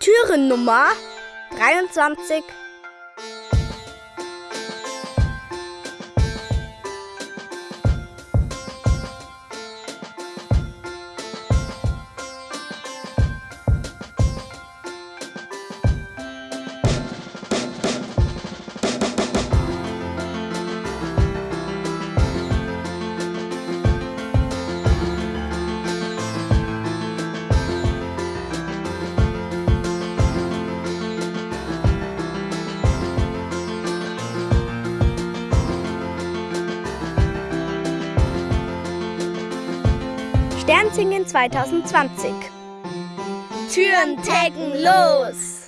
Türennummer 23. Sternsingen 2020. Türen taggen los!